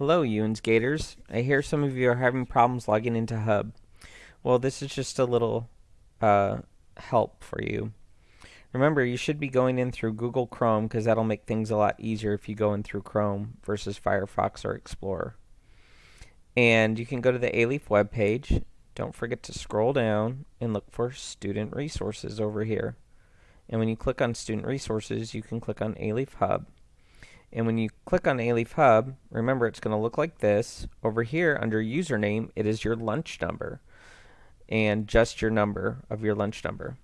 Hello, Ewans Gators. I hear some of you are having problems logging into Hub. Well, this is just a little uh, help for you. Remember, you should be going in through Google Chrome because that'll make things a lot easier if you go in through Chrome versus Firefox or Explorer. And you can go to the Alief web page. Don't forget to scroll down and look for Student Resources over here. And when you click on Student Resources, you can click on Alief Hub. And when you click on Alief Hub, remember it's going to look like this. Over here under username, it is your lunch number and just your number of your lunch number.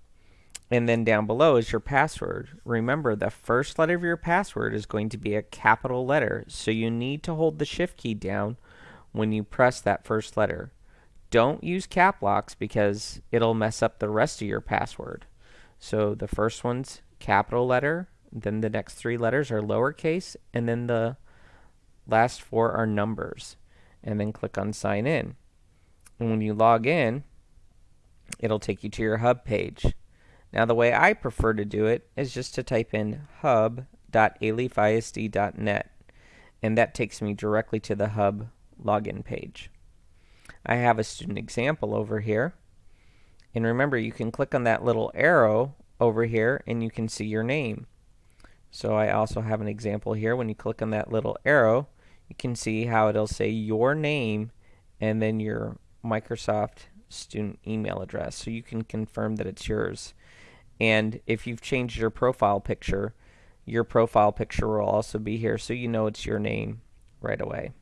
And then down below is your password. Remember the first letter of your password is going to be a capital letter. So you need to hold the shift key down when you press that first letter. Don't use cap locks because it'll mess up the rest of your password. So the first one's capital letter, then the next three letters are lowercase, and then the last four are numbers. And then click on sign in. And when you log in, it'll take you to your hub page. Now the way I prefer to do it is just to type in hub.aliefisd.net and that takes me directly to the hub login page. I have a student example over here and remember you can click on that little arrow over here and you can see your name. So I also have an example here. When you click on that little arrow, you can see how it'll say your name and then your Microsoft student email address. So you can confirm that it's yours. And if you've changed your profile picture, your profile picture will also be here so you know it's your name right away.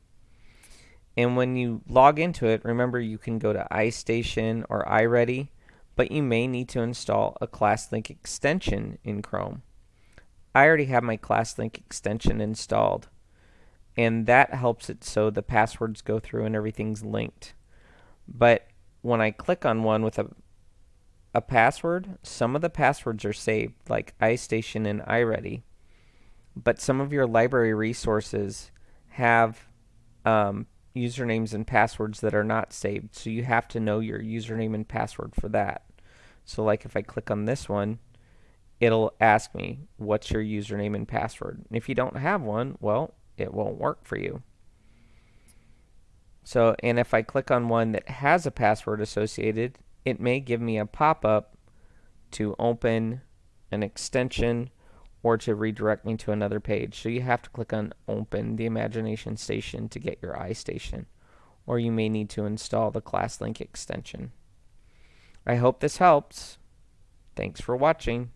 And when you log into it, remember you can go to iStation or iReady, but you may need to install a ClassLink extension in Chrome. I already have my ClassLink extension installed and that helps it so the passwords go through and everything's linked. But when I click on one with a a password, some of the passwords are saved, like iStation and iReady, but some of your library resources have um, usernames and passwords that are not saved, so you have to know your username and password for that. So like if I click on this one, it'll ask me, what's your username and password? And if you don't have one, well, it won't work for you. So, and if I click on one that has a password associated, it may give me a pop-up to open an extension or to redirect me to another page. So you have to click on open the imagination station to get your iStation or you may need to install the ClassLink extension. I hope this helps. Thanks for watching.